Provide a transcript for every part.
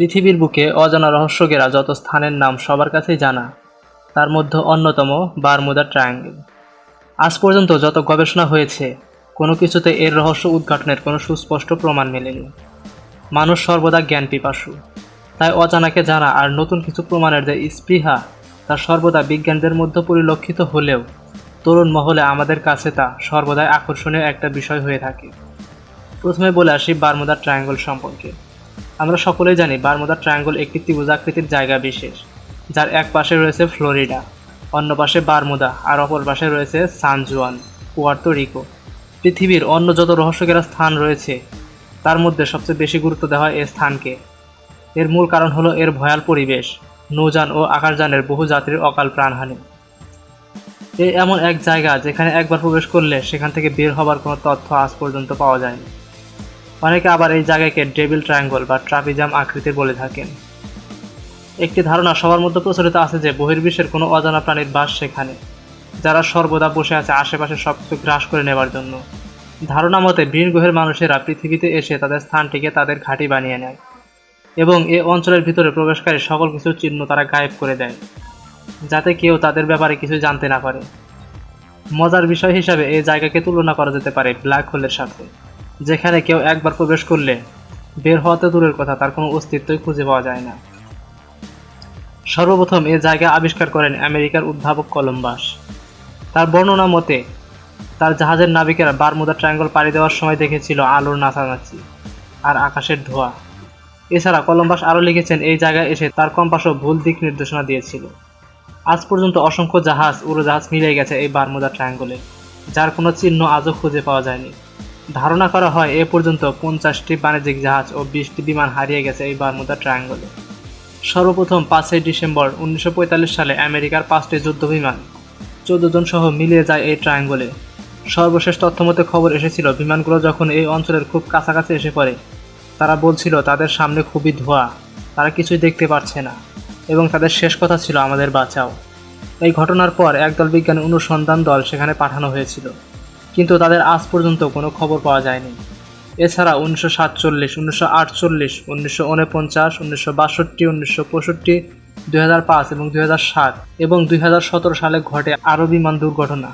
পৃথিবীর বুকে অজানা রহস্যকেরা যত স্থানের নাম সবার কাছেই জানা, তার মধ্যে অন্যতম বারমুদা ট্রায়াঙ্গেল। আজ পর্যন্ত যত গবেষণা হয়েছে, কোনো কিছুতে এর রহস্য উদ্ঘাটনের কোনো সুস্পষ্ট প্রমাণ মেলেনি। মানুষ সর্বদা জ্ঞান পিপাসু তাই অজানাকে জানা আর নতুন কিছু প্রমাণের যে স্পৃহা, তা সর্বদা বিজ্ঞানদের মধ্যে পরিলক্ষিত হলেও তরুণ মহলে আমাদের কাছে তা সর্বদাই আকর্ষণীয় একটা বিষয় হয়ে থাকে। প্রথমে বলে আসি বারমুদা ট্রায়াঙ্গল সম্পর্কে। আমরা সকলেই জানি বারমুদা ট্রায়াঙ্গল একটি ত্রিভুজাকৃতির জায়গা বিশেষ, যার এক পাশে রয়েছে ফ্লোরিডা, অন্য পাশে বারমুদা আর অপর পাশে রয়েছে সান জুয়ান, পুয়ার্তো রিকো। পৃথিবীর অন্য যত রহস্যকেরা স্থান রয়েছে, তার মধ্যে সবচেয়ে বেশি গুরুত্ব দেওয়া হয় এই স্থানকে। এর মূল কারণ হলো এর ভয়াল পরিবেশ, নৌযান ও আকাশযানের বহু যাত্রীর অকাল প্রাণহানি। এ এমন এক জায়গা যেখানে একবার প্রবেশ করলে সেখান থেকে বের হবার কোনো তথ্য আজ পর্যন্ত পাওয়া যায়নি। অনেকে আবার এই জায়গাকে ডেভিল ট্রায়াঙ্গল বা ট্রাপিজাম আকৃতির বলে থাকেন। একটি ধারণা সবার মধ্যে প্রচলিত আছে যে বহির্বিশ্বের কোনো অজানা প্রাণীর বাস সেখানে, যারা সর্বদা বসে আছে আশেপাশে সব কিছু গ্রাস করে নেবার জন্য। ধারণা মতে বীর গ্রহের মানুষেরা পৃথিবীতে এসে তাদের স্থানটিকে তাদের ঘাঁটি বানিয়ে নেয় এবং এ অঞ্চলের ভিতরে প্রবেশকারী সকল কিছু চিহ্ন তারা গায়েব করে দেয়, যাতে কেউ তাদের ব্যাপারে কিছু জানতে না পারে। মজার বিষয় হিসাবে এই জায়গাকে তুলনা করা যেতে পারে ব্ল্যাক হোলের সাথে। যেখানে কেউ একবার প্রবেশ করলে বের হওয়াতে দূরের কথা, তার কোনো অস্তিত্বই খুঁজে পাওয়া যায় না। সর্বপ্রথম এ জায়গা আবিষ্কার করেন আমেরিকার উদ্ভাবক কলম্বাস। তার বর্ণনা মতে, তার জাহাজের নাবিকেরা বারমুদা ট্রায়াঙ্গল পাড়ি দেওয়ার সময় দেখেছিল আলোর নাচানাচি আর আকাশের ধোয়া। এছাড়া কলম্বাস আরও লিখেছেন, এই জায়গায় এসে তার কম্পাসও ভুল দিক নির্দেশনা দিয়েছিল। আজ পর্যন্ত অসংখ্য জাহাজ, উড়োজাহাজ মিলে গেছে এই বারমুদা ট্রায়াঙ্গলে, যার কোনো চিহ্ন আজও খুঁজে পাওয়া যায়নি। ধারণা করা হয় এ পর্যন্ত পঞ্চাশটি বাণিজ্যিক জাহাজ ও বিশটি বিমান হারিয়ে গেছে এই বারমুদা ট্রায়াঙ্গলে। সর্বপ্রথম পাঁচই ডিসেম্বর উনিশশো পঁয়তাল্লিশ সালে আমেরিকার পাঁচটি যুদ্ধ বিমান, চোদ্দ জন সহ মিলিয়ে যায় এই ট্রায়াঙ্গলে। সর্বশেষ তথ্যমতে খবর এসেছিল, বিমানগুলো যখন এই অঞ্চলের খুব কাছাকাছি এসে পড়ে, তারা বলছিল, তাদের সামনে খুবই ধোয়া, তারা কিছুই দেখতে পারছে না। এবং তাদের শেষ কথা ছিল, আমাদের বাঁচাও। এই ঘটনার পর একদল বিজ্ঞানী অনুসন্ধান দল সেখানে পাঠানো হয়েছিল। কিন্তু তাদের আজ পর্যন্ত কোনো খবর পাওয়া যায়নি। এছাড়া উনিশশো সাতচল্লিশ, উনিশশো আটচল্লিশ, উনিশশো উনপঞ্চাশ, উনিশশো বাষট্টি, উনিশশো পঁয়ষট্টি, দুই এবং দুই হাজার সাত এবং দুই হাজার সতেরো সালে ঘটে আরও বিমান দুর্ঘটনা।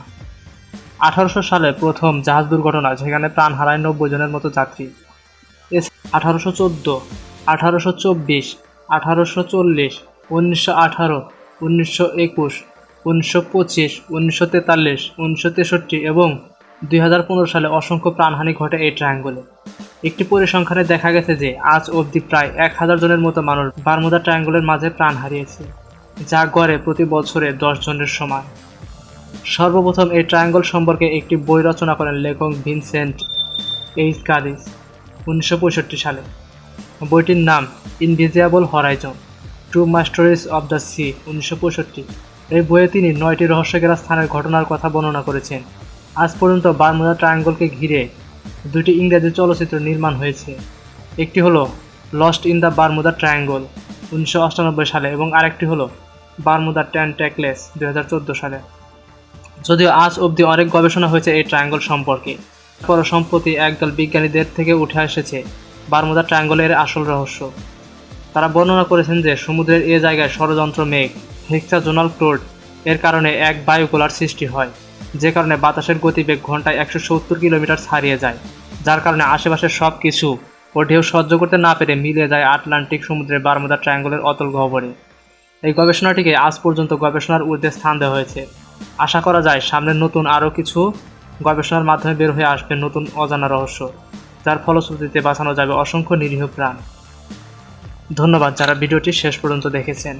আঠারোশো সালে প্রথম জাহাজ দুর্ঘটনা, যেখানে প্রাণ হারায় নব্বই জনের মতো যাত্রী। আঠারোশো চোদ্দ, আঠারোশো চব্বিশ, আঠারোশো চল্লিশ, উনিশশো আঠারো, উনিশশো একুশ, উনিশশো পঁচিশ, উনিশশো তেতাল্লিশ, উনিশশো তেষট্টি এবং দুই হাজার পনেরো সালে অসংখ্য প্রাণহানি ঘটে এই ট্রায়াঙ্গলে একটি পরিসংখ্যানে দেখা গেছে যে আজ অবধি প্রায় এক হাজার জনের মতো মানুষ বারমুদা ট্রায়াঙ্গলের মাঝে প্রাণ হারিয়েছে, যা গড়ে প্রতি বছরে দশ জনের সমান। সর্বপ্রথম এই ট্রায়াঙ্গল সম্পর্কে একটি বই রচনা করেন লেখক ভিনসেন্ট এইচ গাদিস, উনিশশো সালে। বইটির নাম invisible horizon true mysteries of the sea উনিশশো পঁয়ষট্টি। এই বইয়ে তিনি নয়টি রহস্যকেরা স্থানের ঘটনার কথা বর্ণনা করেছেন। আজ পর্যন্ত বারমুদা ট্রায়াঙ্গলকে ঘিরে দুটি ইংরেজি চলচ্চিত্র নির্মাণ হয়েছে। একটি হলো lost in the Bermuda Triangle উনিশশো আটানব্বই সালে এবং আরেকটি হলো বারমুদা ট্যান ট্যাকলেস দু সালে। যদিও আজ অবধি অনেক গবেষণা হয়েছে এই ট্রায়াঙ্গল সম্পর্কে। পর সম্প্রতি একদল বিজ্ঞানীদের থেকে উঠে এসেছে বারমুদা ট্রায়াঙ্গলের আসল রহস্য। তারা বর্ণনা করেছেন যে সমুদ্রের এ জায়গায় ষড়যন্ত্র মেঘ, হেক্সাজোনাল ক্লোড এর কারণে এক বায়ুকোলার সৃষ্টি হয়। যে কারণে বাতাসের গতিবেগ ঘন্টায় একশো সত্তর কিলোমিটার ছাড়িয়ে যায়, যার কারণে আশেপাশের সব কিছু ও ঢেউ সহ্য করতে না পেরে মিলে যায় আটলান্টিক সমুদ্রের বারমুদা ট্রায়াঙ্গলের অতল গহ্বরে। এই গবেষণাটিকে আজ পর্যন্ত গবেষণার ঊর্ধ্বে স্থান দেওয়া হয়েছে। আশা করা যায় সামনে নতুন আরও কিছু গবেষণার মাধ্যমে বের হয়ে আসবে নতুন অজানা রহস্য, যার ফলশ্রুতিতে বাঁচানো যাবে অসংখ্য নিরীহ প্রাণ। ধন্যবাদ যারা ভিডিওটি শেষ পর্যন্ত দেখেছেন।